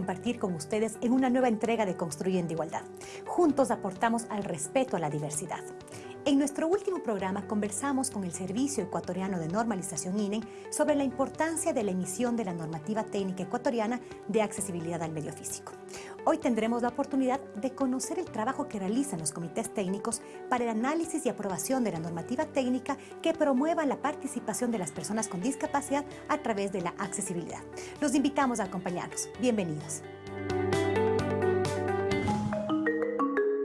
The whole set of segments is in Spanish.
compartir con ustedes en una nueva entrega de Construyendo Igualdad. Juntos aportamos al respeto a la diversidad. En nuestro último programa conversamos con el Servicio Ecuatoriano de Normalización INE sobre la importancia de la emisión de la normativa técnica ecuatoriana de accesibilidad al medio físico. Hoy tendremos la oportunidad de conocer el trabajo que realizan los comités técnicos para el análisis y aprobación de la normativa técnica que promueva la participación de las personas con discapacidad a través de la accesibilidad. Los invitamos a acompañarnos. Bienvenidos.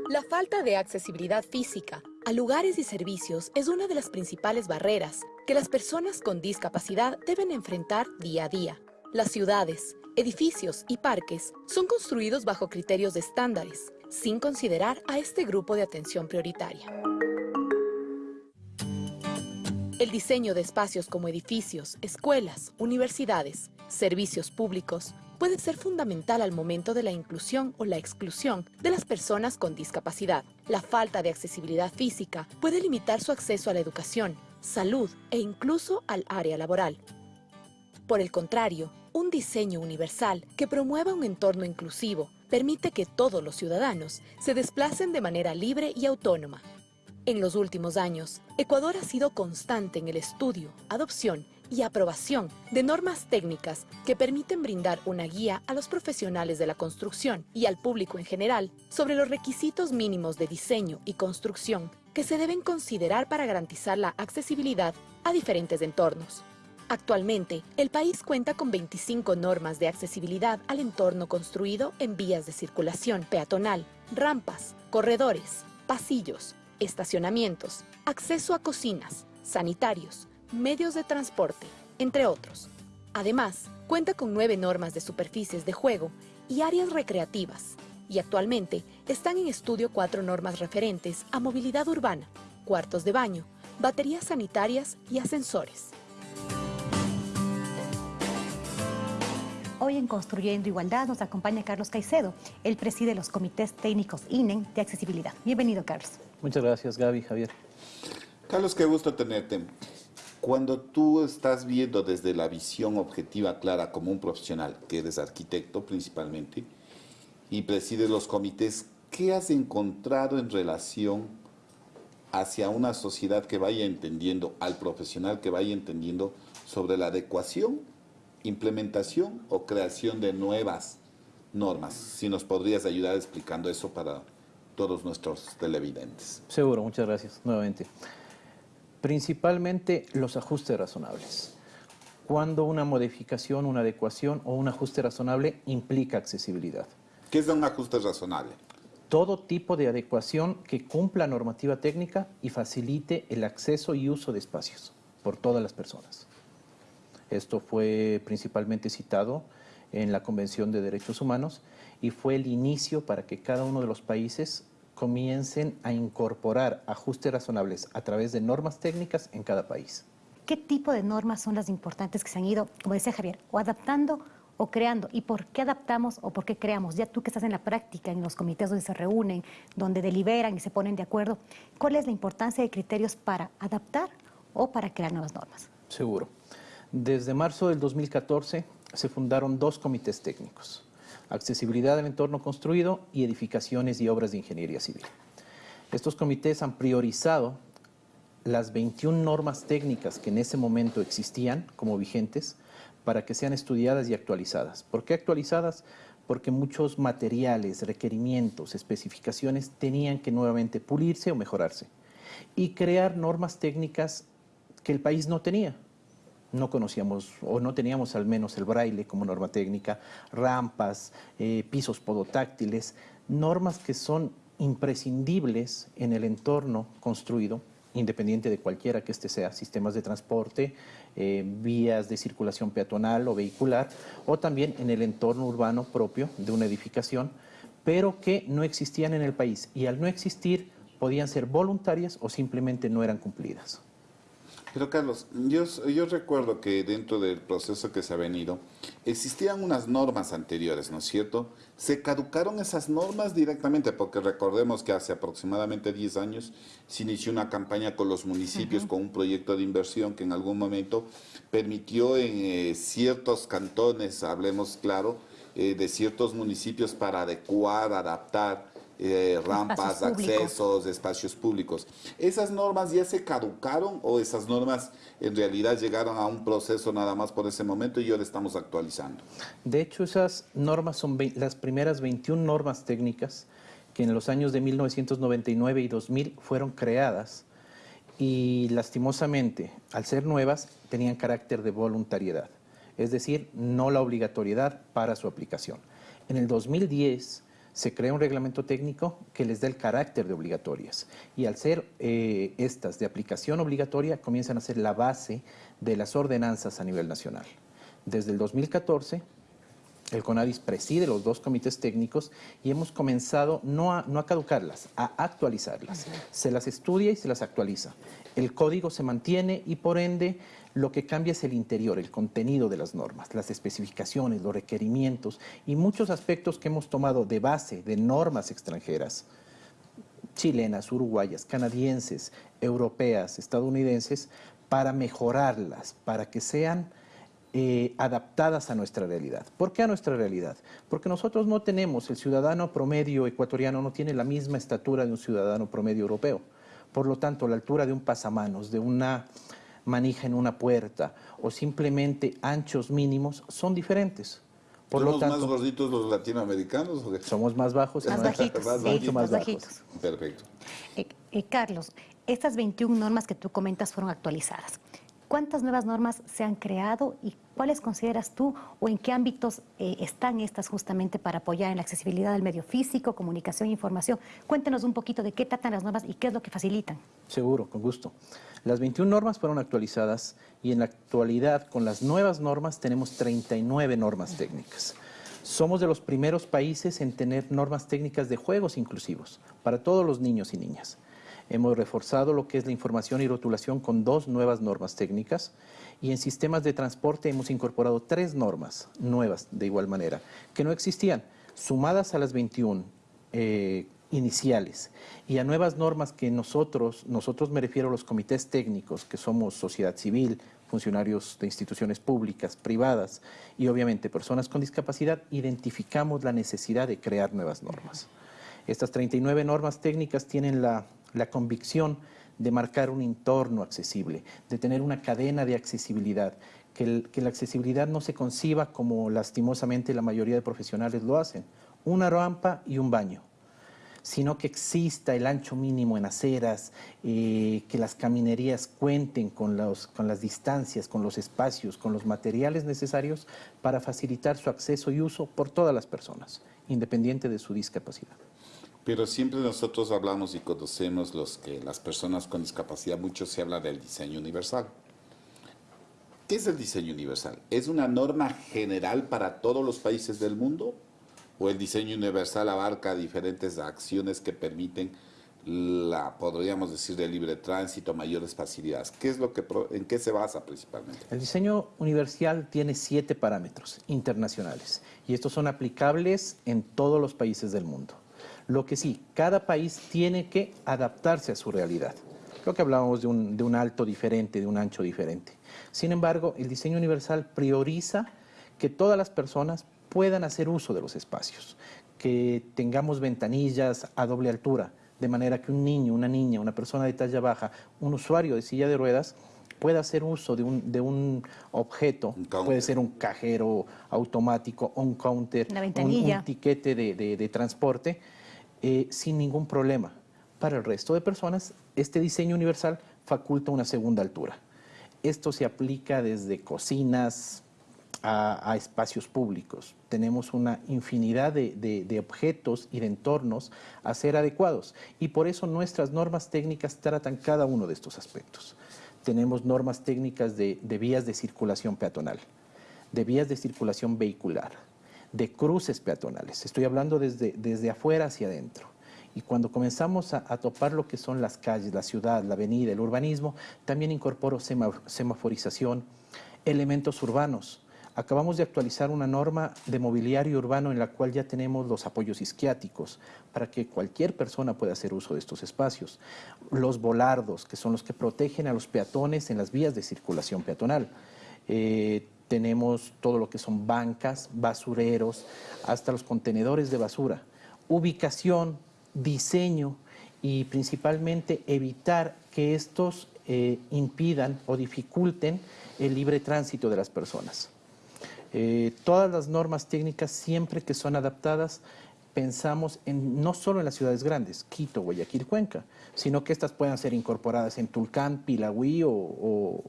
La falta de accesibilidad física a lugares y servicios es una de las principales barreras que las personas con discapacidad deben enfrentar día a día. Las ciudades, edificios y parques son construidos bajo criterios de estándares, sin considerar a este grupo de atención prioritaria. El diseño de espacios como edificios, escuelas, universidades, servicios públicos, puede ser fundamental al momento de la inclusión o la exclusión de las personas con discapacidad. La falta de accesibilidad física puede limitar su acceso a la educación, salud e incluso al área laboral. Por el contrario, un diseño universal que promueva un entorno inclusivo permite que todos los ciudadanos se desplacen de manera libre y autónoma. En los últimos años, Ecuador ha sido constante en el estudio, adopción y aprobación de normas técnicas que permiten brindar una guía a los profesionales de la construcción y al público en general sobre los requisitos mínimos de diseño y construcción que se deben considerar para garantizar la accesibilidad a diferentes entornos. Actualmente, el país cuenta con 25 normas de accesibilidad al entorno construido en vías de circulación peatonal, rampas, corredores, pasillos, estacionamientos, acceso a cocinas, sanitarios, medios de transporte, entre otros. Además, cuenta con nueve normas de superficies de juego y áreas recreativas, y actualmente están en estudio cuatro normas referentes a movilidad urbana, cuartos de baño, baterías sanitarias y ascensores. Hoy en Construyendo Igualdad nos acompaña Carlos Caicedo. Él preside los comités técnicos INEN de accesibilidad. Bienvenido, Carlos. Muchas gracias, Gaby, Javier. Carlos, qué gusto tenerte. Cuando tú estás viendo desde la visión objetiva clara como un profesional, que eres arquitecto principalmente, y presides los comités, ¿qué has encontrado en relación hacia una sociedad que vaya entendiendo, al profesional que vaya entendiendo sobre la adecuación, implementación o creación de nuevas normas? Si nos podrías ayudar explicando eso para todos nuestros televidentes. Seguro, muchas gracias nuevamente. Principalmente los ajustes razonables. Cuando una modificación, una adecuación o un ajuste razonable implica accesibilidad. ¿Qué es un ajuste razonable? Todo tipo de adecuación que cumpla normativa técnica y facilite el acceso y uso de espacios por todas las personas. Esto fue principalmente citado en la Convención de Derechos Humanos y fue el inicio para que cada uno de los países comiencen a incorporar ajustes razonables a través de normas técnicas en cada país. ¿Qué tipo de normas son las importantes que se han ido, como decía Javier, o adaptando o creando? ¿Y por qué adaptamos o por qué creamos? Ya tú que estás en la práctica, en los comités donde se reúnen, donde deliberan y se ponen de acuerdo, ¿cuál es la importancia de criterios para adaptar o para crear nuevas normas? Seguro. Desde marzo del 2014 se fundaron dos comités técnicos accesibilidad del entorno construido y edificaciones y obras de ingeniería civil. Estos comités han priorizado las 21 normas técnicas que en ese momento existían como vigentes para que sean estudiadas y actualizadas. ¿Por qué actualizadas? Porque muchos materiales, requerimientos, especificaciones tenían que nuevamente pulirse o mejorarse y crear normas técnicas que el país no tenía no conocíamos o no teníamos al menos el braille como norma técnica, rampas, eh, pisos podotáctiles, normas que son imprescindibles en el entorno construido, independiente de cualquiera que este sea, sistemas de transporte, eh, vías de circulación peatonal o vehicular, o también en el entorno urbano propio de una edificación, pero que no existían en el país y al no existir podían ser voluntarias o simplemente no eran cumplidas. Pero Carlos, yo, yo recuerdo que dentro del proceso que se ha venido, existían unas normas anteriores, ¿no es cierto? Se caducaron esas normas directamente, porque recordemos que hace aproximadamente 10 años se inició una campaña con los municipios, con un proyecto de inversión que en algún momento permitió en eh, ciertos cantones, hablemos claro, eh, de ciertos municipios para adecuar, adaptar eh, rampas, Espacios públicos. accesos, espacios públicos. ¿Esas normas ya se caducaron o esas normas en realidad llegaron a un proceso nada más por ese momento y ahora estamos actualizando? De hecho, esas normas son las primeras 21 normas técnicas que en los años de 1999 y 2000 fueron creadas y lastimosamente, al ser nuevas, tenían carácter de voluntariedad, es decir, no la obligatoriedad para su aplicación. En el 2010 se crea un reglamento técnico que les da el carácter de obligatorias y al ser eh, estas de aplicación obligatoria comienzan a ser la base de las ordenanzas a nivel nacional. Desde el 2014 el CONADIS preside los dos comités técnicos y hemos comenzado no a, no a caducarlas, a actualizarlas. Se las estudia y se las actualiza. El código se mantiene y por ende lo que cambia es el interior, el contenido de las normas, las especificaciones, los requerimientos y muchos aspectos que hemos tomado de base de normas extranjeras chilenas, uruguayas, canadienses, europeas, estadounidenses, para mejorarlas, para que sean eh, adaptadas a nuestra realidad. ¿Por qué a nuestra realidad? Porque nosotros no tenemos, el ciudadano promedio ecuatoriano no tiene la misma estatura de un ciudadano promedio europeo. Por lo tanto, la altura de un pasamanos, de una manija en una puerta o simplemente anchos mínimos son diferentes. Por ¿Somos lo tanto, más gorditos los latinoamericanos? o qué? somos más bajos y Más más- bajitos, Más sí, mucho más bajitos. Perfecto. Eh, eh, Carlos, estas 21 normas que tú comentas fueron actualizadas. ¿Cuántas nuevas normas se han creado y cuáles consideras tú o en qué ámbitos eh, están estas justamente para apoyar en la accesibilidad del medio físico, comunicación e información? Cuéntenos un poquito de qué tratan las normas y qué es lo que facilitan. Seguro, con gusto. Las 21 normas fueron actualizadas y en la actualidad con las nuevas normas tenemos 39 normas técnicas. Somos de los primeros países en tener normas técnicas de juegos inclusivos para todos los niños y niñas. Hemos reforzado lo que es la información y rotulación con dos nuevas normas técnicas y en sistemas de transporte hemos incorporado tres normas nuevas de igual manera que no existían, sumadas a las 21 eh, iniciales y a nuevas normas que nosotros, nosotros me refiero a los comités técnicos, que somos sociedad civil, funcionarios de instituciones públicas, privadas y obviamente personas con discapacidad, identificamos la necesidad de crear nuevas normas. Estas 39 normas técnicas tienen la, la convicción de marcar un entorno accesible, de tener una cadena de accesibilidad, que, la accesibilidad no se conciba como lastimosamente la mayoría de profesionales lo hacen, una rampa y un baño sino que exista el ancho mínimo en aceras, eh, que las caminerías cuenten con las distancias, con los espacios, con los materiales necesarios para facilitar su acceso y uso por todas las personas, independiente de su discapacidad. Pero siempre nosotros hablamos y conocemos los que las personas con discapacidad, mucho se habla del diseño universal. ¿Qué es el diseño universal? ¿Es una norma general para todos los países del mundo? ¿O el diseño universal abarca diferentes acciones que permiten la, podríamos decir, de libre tránsito, mayores facilidades? ¿Qué es lo que, ¿En qué se basa principalmente? El diseño universal tiene siete parámetros internacionales y estos son aplicables en todos los países del mundo. Lo que sí, cada país tiene que adaptarse a su realidad. Creo que hablábamos de un, de un alto diferente, de un ancho diferente. Sin embargo, el diseño universal prioriza que todas las personas puedan hacer uso de los espacios, que tengamos ventanillas a doble altura, de manera que un niño, una niña, una persona de talla baja, un usuario de silla de ruedas pueda hacer uso de un, de un objeto, Un puede ser un cajero automático, un counter, Una un- tiquete de, de- de transporte, eh, sin ningún problema. Para el resto de personas, este diseño universal faculta una segunda altura. Esto se aplica desde cocinas a, a espacios públicos. Tenemos una infinidad de, de- de objetos y de entornos a ser adecuados y por eso nuestras normas técnicas tratan cada uno de estos aspectos. Tenemos normas técnicas de, de vías de circulación peatonal, de vías de circulación vehicular, de cruces peatonales. Estoy hablando desde, desde afuera hacia adentro. Y cuando comenzamos a, topar lo que son las calles, la ciudad, la avenida, el urbanismo, también incorporo sema- semaforización, elementos urbanos. Acabamos de actualizar una norma de mobiliario urbano en la cual ya tenemos los apoyos isquiáticos para que cualquier persona pueda hacer uso de estos espacios. Los volardos, que son los que protegen a los peatones en las vías de circulación peatonal. Eh, tenemos todo lo que son bancas, basureros, hasta los contenedores de basura, ubicación, diseño y principalmente evitar que estos eh, impidan o dificulten el libre tránsito de las personas. Eh, todas las normas técnicas, siempre que son adaptadas, pensamos en, no solo en las ciudades grandes, Quito, Guayaquil, Cuenca, sino que estas puedan ser incorporadas en Tulcán, Pilagüí o,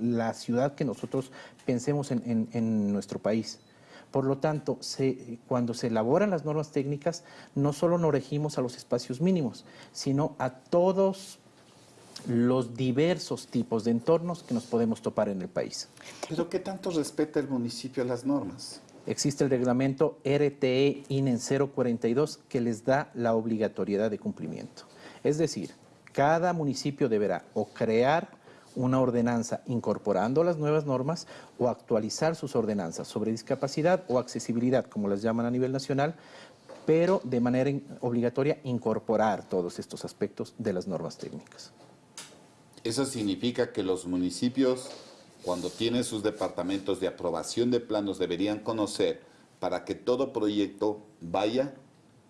la ciudad que nosotros pensemos en, nuestro país. Por lo tanto, cuando se elaboran las normas técnicas, no solo nos regimos a los espacios mínimos, sino a todos los diversos tipos de entornos que nos podemos topar en el país. ¿Pero qué tanto respeta el municipio las normas? Existe el reglamento RTE INEN 042 que les da la obligatoriedad de cumplimiento. Es decir, cada municipio deberá o crear una ordenanza incorporando las nuevas normas o actualizar sus ordenanzas sobre discapacidad o accesibilidad, como las llaman a nivel nacional, pero de manera obligatoria incorporar todos estos aspectos de las normas técnicas. Eso significa que los municipios, cuando tienen sus departamentos de aprobación de planos, deberían conocer para que todo proyecto vaya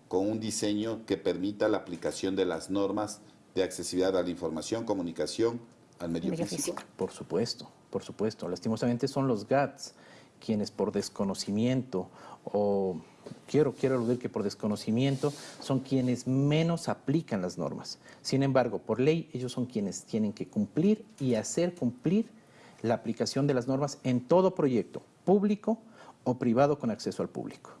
con un diseño que permita la aplicación de las normas de accesibilidad a la información, comunicación, al medio, físico. Por supuesto, por supuesto. Lastimosamente son los GATS quienes por desconocimiento o quiero, quiero aludir que por desconocimiento son quienes menos aplican las normas. Sin embargo, por ley, ellos son quienes tienen que cumplir y hacer cumplir la aplicación de las normas en todo proyecto, público o privado con acceso al público.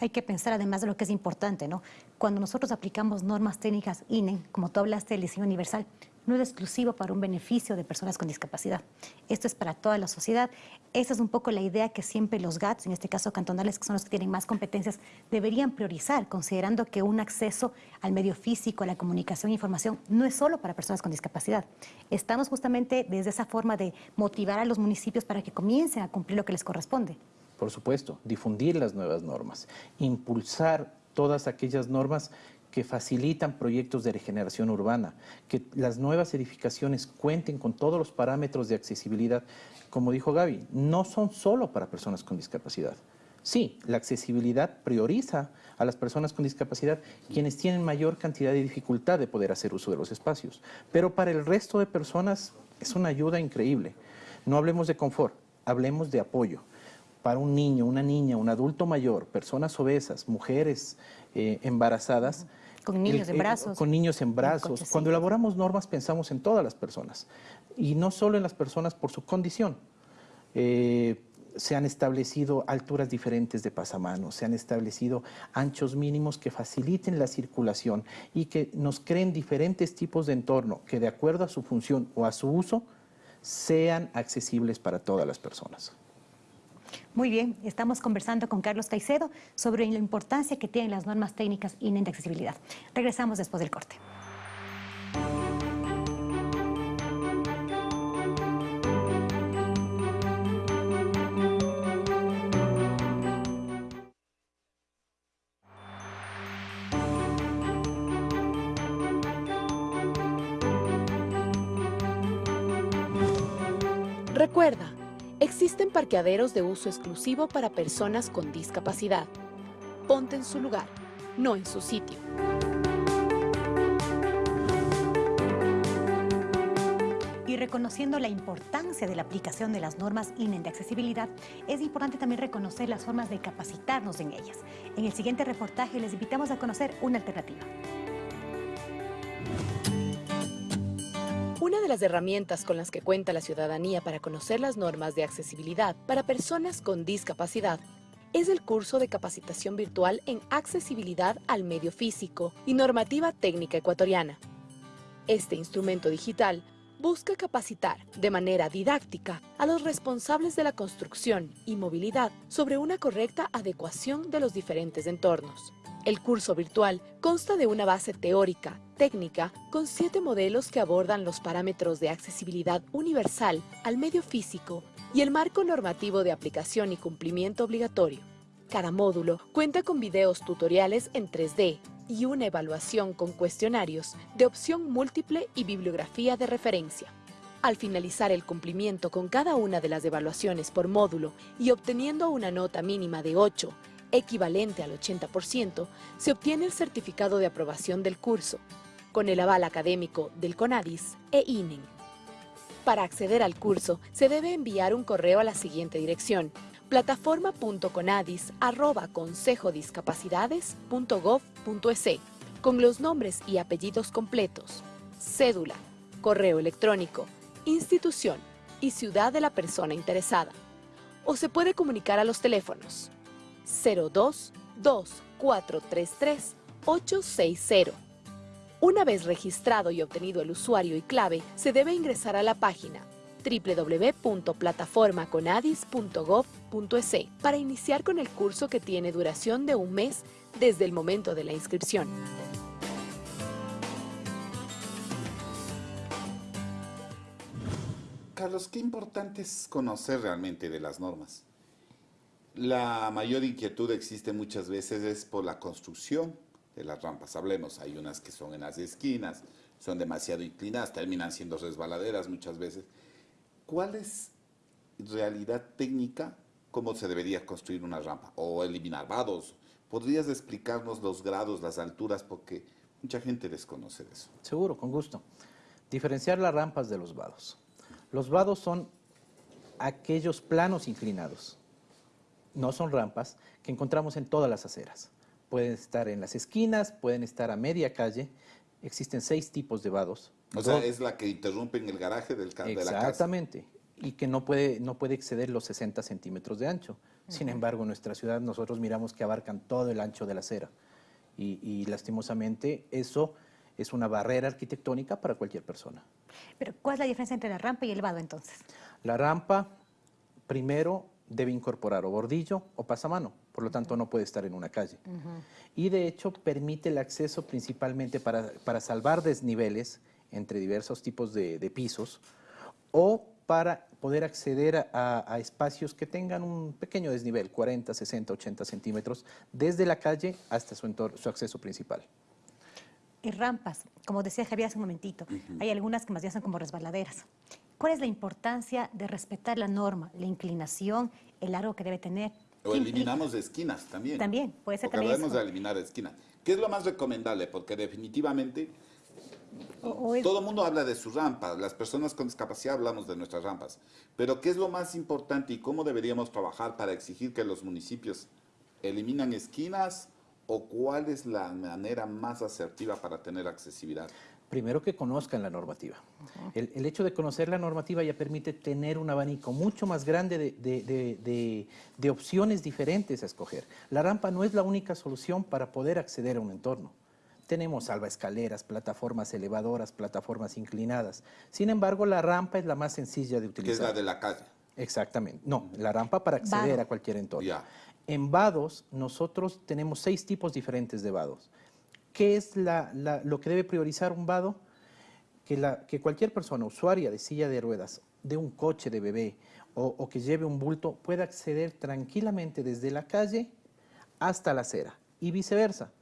Hay que pensar además de lo que es importante, ¿no? Cuando nosotros aplicamos normas técnicas INE, como tú hablaste del diseño universal, no es exclusivo para un beneficio de personas con discapacidad. Esto es para toda la sociedad. Esa es un poco la idea que siempre los GATS, en este caso cantonales, que son los que tienen más competencias, deberían priorizar, considerando que un acceso al medio físico, a la comunicación e información, no es solo para personas con discapacidad. Estamos justamente desde esa forma de motivar a los municipios para que comiencen a cumplir lo que les corresponde. Por supuesto, difundir las nuevas normas, impulsar todas aquellas normas que facilitan proyectos de regeneración urbana, que las nuevas edificaciones cuenten con todos los parámetros de accesibilidad. Como dijo Gaby, no son solo para personas con discapacidad. Sí, la accesibilidad prioriza a las personas con discapacidad, quienes tienen mayor cantidad de dificultad de poder hacer uso de los espacios. Pero para el resto de personas es una ayuda increíble. No hablemos de confort, hablemos de apoyo. Para un niño, una niña, un adulto mayor, personas obesas, mujeres eh, embarazadas, con niños en brazos. Con niños en brazos. Cuando elaboramos normas pensamos en todas las personas y no solo en las personas por su condición. Eh, se han establecido alturas diferentes de pasamanos, se han establecido anchos mínimos que faciliten la circulación y que nos creen diferentes tipos de entorno que de acuerdo a su función o a su uso sean accesibles para todas las personas. Muy bien, estamos conversando con Carlos Caicedo sobre la importancia que tienen las normas técnicas y de accesibilidad. Regresamos después del corte. Parqueaderos de uso exclusivo para personas con discapacidad. Ponte en su lugar, no en su sitio. Y reconociendo la importancia de la aplicación de las normas INE de accesibilidad, es importante también reconocer las formas de capacitarnos en ellas. En el siguiente reportaje les invitamos a conocer una alternativa. Una de las herramientas con las que cuenta la ciudadanía para conocer las normas de accesibilidad para personas con discapacidad es el curso de capacitación virtual en accesibilidad al medio físico y normativa técnica ecuatoriana. Este instrumento digital busca capacitar de manera didáctica a los responsables de la construcción y movilidad sobre una correcta adecuación de los diferentes entornos. El curso virtual consta de una base teórica, técnica, con siete modelos que abordan los parámetros de accesibilidad universal al medio físico y el marco normativo de aplicación y cumplimiento obligatorio. Cada módulo cuenta con videos tutoriales en 3D y una evaluación con cuestionarios de opción múltiple y bibliografía de referencia. Al finalizar el cumplimiento con cada una de las evaluaciones por módulo y obteniendo una nota mínima de 8, equivalente al 80%, se obtiene el certificado de aprobación del curso, con el aval académico del CONADIS e INEN. Para acceder al curso, se debe enviar un correo a la siguiente dirección, plataforma.conadis.consejodiscapacidades.gov.es con los nombres y apellidos completos, cédula, correo electrónico, institución y ciudad de la persona interesada. O se puede comunicar a los teléfonos 02 2433 860. Una vez registrado y obtenido el usuario y clave, se debe ingresar a la página www.plataformaconadis.gov.es para iniciar con el curso que tiene duración de un mes desde el momento de la inscripción. Carlos, qué importante es conocer realmente de las normas. La mayor inquietud existe muchas veces es por la construcción de las rampas. Hablemos, hay unas que son en las esquinas, son demasiado inclinadas, terminan siendo resbaladeras muchas veces. ¿Cuál es realidad técnica cómo se debería construir una rampa o eliminar vados? ¿Podrías explicarnos los grados, las alturas? Porque mucha gente desconoce eso. Seguro, con gusto. Diferenciar las rampas de los vados. Los vados son aquellos planos inclinados, no son rampas, que encontramos en todas las aceras. Pueden estar en las esquinas, pueden estar a media calle. Existen seis tipos de vados. O sea, es la que interrumpe en el garaje del de la casa. Exactamente. Y que no puede, no puede exceder los 60 centímetros de ancho. Sin embargo, en nuestra ciudad nosotros miramos que abarcan todo el ancho de la acera. Y, y lastimosamente eso es una barrera arquitectónica para cualquier persona. Pero, ¿cuál es la diferencia entre la rampa y el vado entonces? La rampa, primero, debe incorporar o bordillo o pasamano, por lo tanto no puede estar en una calle. Y de hecho permite el acceso principalmente para, para salvar desniveles entre diversos tipos de, de pisos o para poder acceder a, a, espacios que tengan un pequeño desnivel, 40, 60, 80 centímetros, desde la calle hasta su, su acceso principal y rampas, como decía Javier hace un momentito, hay algunas que más bien son como resbaladeras. ¿Cuál es la importancia de respetar la norma, la inclinación, el largo que debe tener? O eliminamos esquinas también. También, puede ser también de eliminar esquinas. ¿Qué es lo más recomendable? Porque definitivamente o, todo el mundo habla de sus rampas, las personas con discapacidad hablamos de nuestras rampas, pero ¿qué es lo más importante y cómo deberíamos trabajar para exigir que los municipios eliminan esquinas o cuál es la manera más asertiva para tener accesibilidad? Primero que conozcan la normativa. Uh -huh. el, el, hecho de conocer la normativa ya permite tener un abanico mucho más grande de, de, de, de, opciones diferentes a escoger. La rampa no es la única solución para poder acceder a un entorno. Tenemos salvaescaleras, plataformas elevadoras, plataformas inclinadas. Sin embargo, la rampa es la más sencilla de utilizar. Que es la de la calle. Exactamente. No, la rampa para acceder a cualquier entorno. Ya. En vados, nosotros tenemos seis tipos diferentes de vados. ¿Qué es lo que debe priorizar un vado? Que, cualquier persona usuaria de silla de ruedas, de un coche de bebé o, que lleve un bulto pueda acceder tranquilamente desde la calle hasta la acera y viceversa.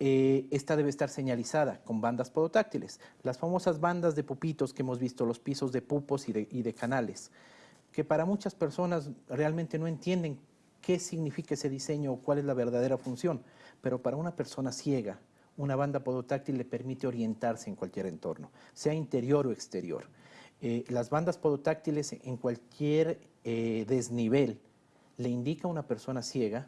Eh, esta debe estar señalizada con bandas podotáctiles, las famosas bandas de pupitos que hemos visto, los pisos de pupos y de canales, que para muchas personas realmente no entienden qué significa ese diseño o cuál es la verdadera función, pero para una persona ciega, una banda podotáctil le permite orientarse en cualquier entorno, sea interior o exterior. Eh, las bandas podotáctiles en cualquier eh, desnivel le indica a una persona ciega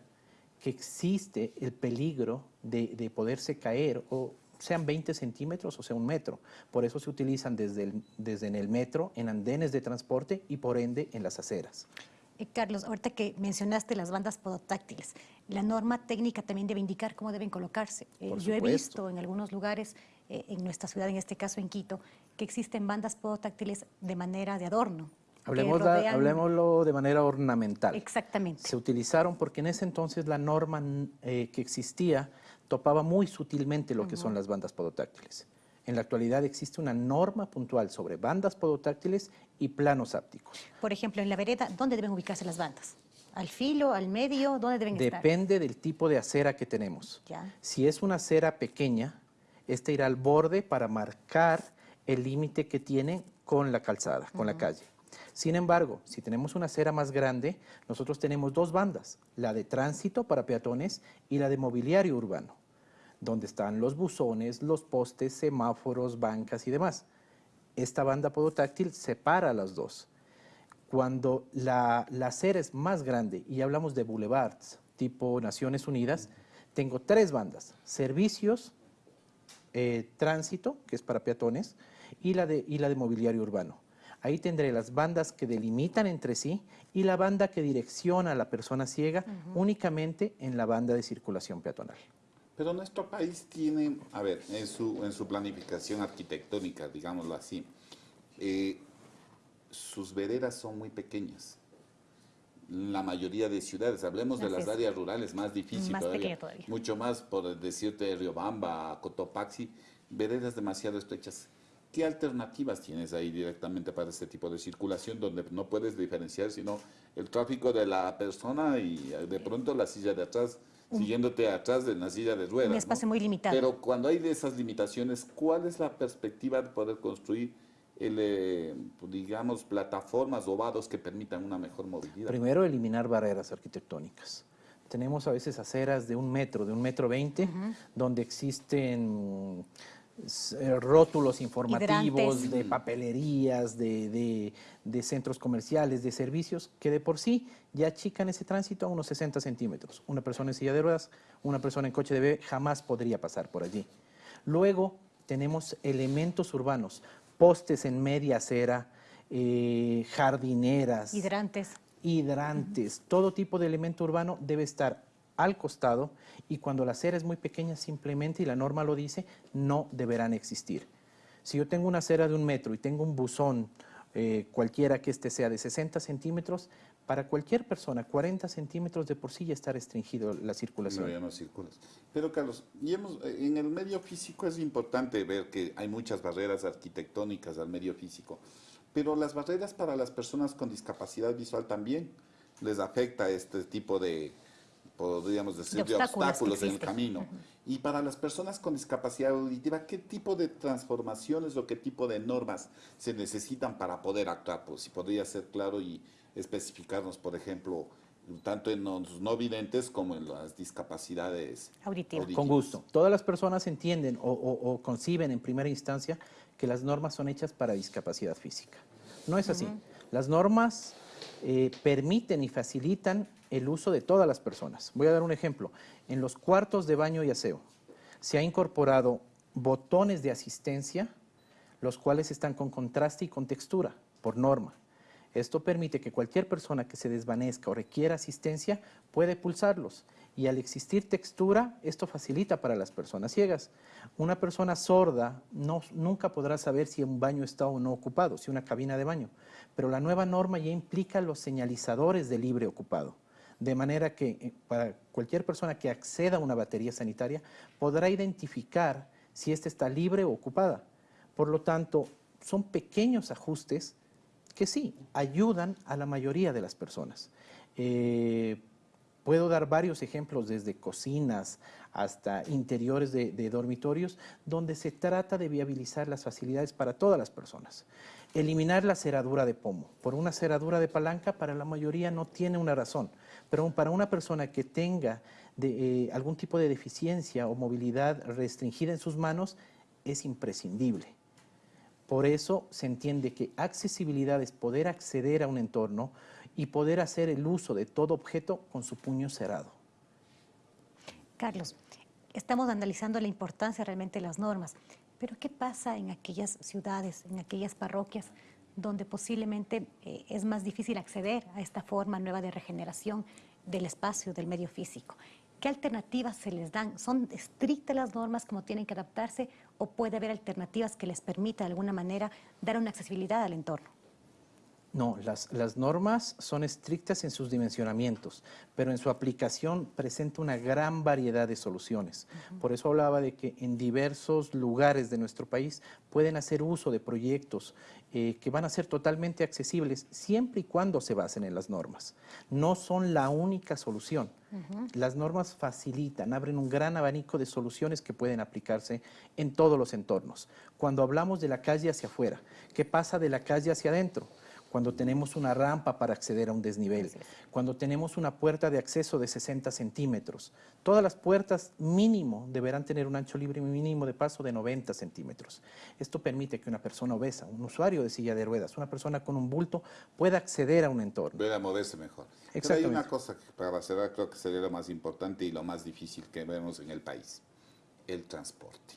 que existe el peligro de, de, poderse caer, o sean 20 centímetros o sea un metro. Por eso se utilizan desde, desde en el metro, en andenes de transporte y por ende en las aceras. Eh, Carlos, ahorita que mencionaste las bandas podotáctiles, la norma técnica también debe indicar cómo deben colocarse. Eh, yo he visto en algunos lugares, eh, en nuestra ciudad, en este caso en Quito, que existen bandas podotáctiles de manera de adorno. Hablemos rodean... Hablemoslo de manera ornamental. Exactamente. Se utilizaron porque en ese entonces la norma eh, que existía topaba muy sutilmente lo uh -huh. que son las bandas podotáctiles. En la actualidad existe una norma puntual sobre bandas podotáctiles y planos ápticos. Por ejemplo, en la vereda, ¿dónde deben ubicarse las bandas? ¿Al filo, al medio? ¿Dónde deben Depende estar? Depende del tipo de acera que tenemos. Ya. Si es una acera pequeña, esta irá al borde para marcar el límite que tiene con la calzada, con la calle. Sin embargo, si tenemos una acera más grande, nosotros tenemos dos bandas, la de tránsito para peatones y la de mobiliario urbano, donde están los buzones, los postes, semáforos, bancas y demás. Esta banda podotáctil separa las dos. Cuando la, acera es más grande y hablamos de boulevards tipo Naciones Unidas, tengo tres bandas, servicios, eh, tránsito, que es para peatones, y la, de, y la de mobiliario urbano. Ahí tendré las bandas que delimitan entre sí y la banda que direcciona a la persona ciega únicamente en la banda de circulación peatonal. Pero nuestro país tiene, a ver, en su, en su planificación arquitectónica, digámoslo así, eh, sus veredas son muy pequeñas. La mayoría de ciudades, hablemos de las áreas rurales, más difícil todavía, mucho más por decirte Riobamba, Cotopaxi, veredas demasiado estrechas. ¿Qué alternativas tienes ahí directamente para este tipo de circulación donde no puedes diferenciar sino el tráfico de la persona y de pronto la silla de atrás, siguiéndote atrás de la silla de ruedas? Un espacio muy limitado. Pero cuando hay de esas limitaciones, ¿cuál es la perspectiva de poder construir, el, eh, digamos, plataformas o vados que permitan una mejor movilidad? Primero, eliminar barreras arquitectónicas tenemos a veces aceras de un metro, de un metro veinte, donde existen rótulos informativos de papelerías, de, centros comerciales, de servicios, que de por sí ya achican ese tránsito a unos 60 centímetros. Una persona en silla de ruedas, una persona en coche de bebé jamás podría pasar por allí. Luego tenemos elementos urbanos, postes en media acera, eh, jardineras. Hidrantes. Hidrantes. Todo tipo de elemento urbano debe estar al costado y cuando la acera es muy pequeña simplemente, y la norma lo dice, no deberán existir. Si yo tengo una acera de un metro y tengo un buzón, eh, cualquiera que este sea de 60 centímetros, para cualquier persona 40 centímetros de por sí ya está restringido la circulación. No, ya no circulas. Pero Carlos, y eh, en el medio físico es importante ver que hay muchas barreras arquitectónicas al medio físico, pero las barreras para las personas con discapacidad visual también les afecta este tipo de, podríamos decir, de obstáculos, en el camino. Y para las personas con discapacidad auditiva, ¿qué tipo de transformaciones o qué tipo de normas se necesitan para poder actuar? Pues si podría ser claro y especificarnos, por ejemplo, tanto en los no videntes como en las discapacidades auditivas. Con gusto. Todas las personas entienden o, conciben en primera instancia que las normas son hechas para discapacidad física. No es así. Las normas eh, permiten y facilitan el uso de todas las personas. Voy a dar un ejemplo. En los cuartos de baño y aseo se ha incorporado botones de asistencia, los cuales están con contraste y con textura, por norma. Esto permite que cualquier persona que se desvanezca o requiera asistencia puede pulsarlos. Y al existir textura, esto facilita para las personas ciegas. Una persona sorda nunca podrá saber si un baño está o no ocupado, si una cabina de baño. Pero la nueva norma ya implica los señalizadores de libre ocupado de manera que eh, para cualquier persona que acceda a una batería sanitaria podrá identificar si ésta está libre o ocupada. Por lo tanto, son pequeños ajustes que sí, ayudan a la mayoría de las personas. Eh, puedo dar varios ejemplos desde cocinas hasta interiores de, de, dormitorios donde se trata de viabilizar las facilidades para todas las personas. Eliminar la cerradura de pomo. Por una cerradura de palanca para la mayoría no tiene una razón. Pero para una persona que tenga eh, algún tipo de deficiencia o movilidad restringida en sus manos, es imprescindible. Por eso se entiende que accesibilidad es poder acceder a un entorno y poder hacer el uso de todo objeto con su puño cerrado. Carlos, estamos analizando la importancia realmente de las normas, pero ¿qué pasa en aquellas ciudades, en aquellas parroquias donde posiblemente eh, es más difícil acceder a esta forma nueva de regeneración del espacio, del medio físico. ¿Qué alternativas se les dan? ¿Son estrictas las normas como tienen que adaptarse o puede haber alternativas que les permita de alguna manera dar una accesibilidad al entorno? No, las, las, normas son estrictas en sus dimensionamientos, pero en su aplicación presenta una gran variedad de soluciones. Por eso hablaba de que en diversos lugares de nuestro país pueden hacer uso de proyectos eh, que van a ser totalmente accesibles siempre y cuando se basen en las normas. No son la única solución. Las normas facilitan, abren un gran abanico de soluciones que pueden aplicarse en todos los entornos. Cuando hablamos de la calle hacia afuera, ¿qué pasa de la calle hacia adentro? Cuando tenemos una rampa para acceder a un desnivel, cuando tenemos una puerta de acceso de 60 centímetros. Todas las puertas mínimo deberán tener un ancho libre mínimo de paso de 90 centímetros. Esto permite que una persona obesa, un usuario de silla de ruedas, una persona con un bulto, pueda acceder a un entorno. Pueda moverse mejor. Pero hay una cosa que para cerrar creo que sería lo más importante y lo más difícil que vemos en el país, el transporte.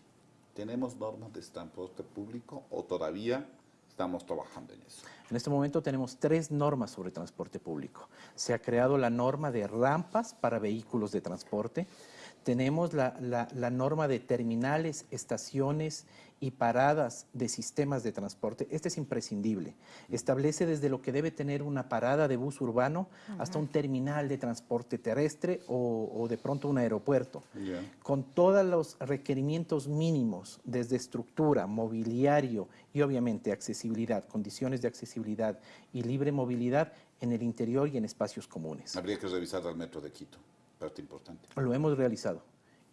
¿Tenemos normas de transporte público o todavía estamos trabajando en eso? En este momento tenemos tres normas sobre transporte público. Se ha creado la norma de rampas para vehículos de transporte, tenemos la, la, norma de terminales, estaciones y paradas de sistemas de transporte. Este es imprescindible. Establece desde lo que debe tener una parada de bus urbano hasta un terminal de transporte terrestre o, de pronto un aeropuerto. Con todos los requerimientos mínimos, desde estructura, mobiliario y obviamente accesibilidad, condiciones de accesibilidad y libre movilidad en el interior y en espacios comunes. Habría que revisar al metro de Quito importante. Lo hemos realizado.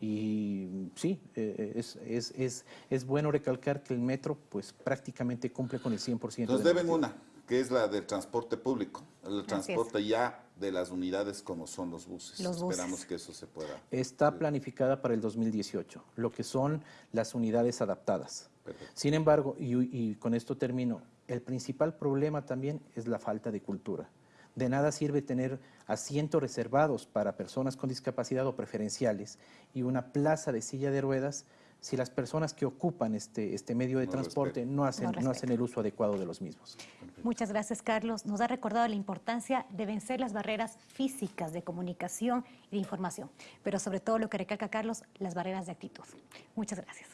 Y sí, eh, es, es, es, es, bueno recalcar que el metro pues prácticamente cumple con el 100%. Nos deben una, que es la del transporte público, el transporte ya de las unidades como son los buses. Esperamos que eso se pueda. Está planificada para el 2018, lo que son las unidades adaptadas. Sin embargo, y, y con esto termino, el principal problema también es la falta de cultura. De nada sirve tener asientos reservados para personas con discapacidad o preferenciales y una plaza de silla de ruedas si las personas que ocupan este, este medio de transporte no hacen, no, hacen el uso adecuado de los mismos. Muchas gracias, Carlos. Nos ha recordado la importancia de vencer las barreras físicas de comunicación y de información, pero sobre todo lo que recalca Carlos, las barreras de actitud. Muchas gracias.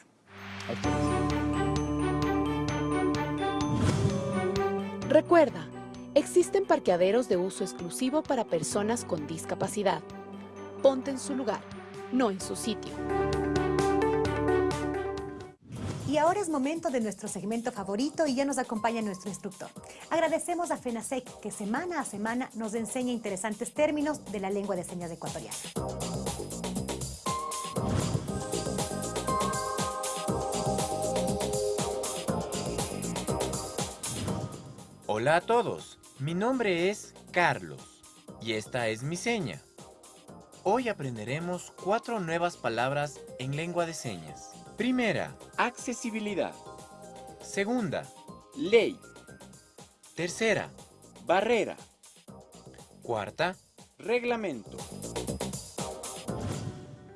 Recuerda, Existen parqueaderos de uso exclusivo para personas con discapacidad. Ponte en su lugar, no en su sitio. Y ahora es momento de nuestro segmento favorito y ya nos acompaña nuestro instructor. Agradecemos a FENASEC que semana a semana nos enseña interesantes términos de la lengua de señas ecuatoriana. Hola a todos. Mi nombre es Carlos y esta es mi seña. Hoy aprenderemos cuatro nuevas palabras en lengua de señas. Primera, accesibilidad. Segunda, ley. Tercera, barrera. Cuarta, reglamento.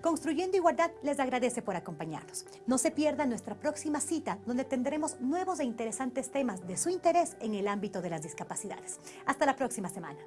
Construyendo Igualdad les agradece por acompañarnos. No se pierda nuestra próxima cita donde tendremos nuevos e interesantes temas de su interés en el ámbito de las discapacidades. Hasta la próxima semana.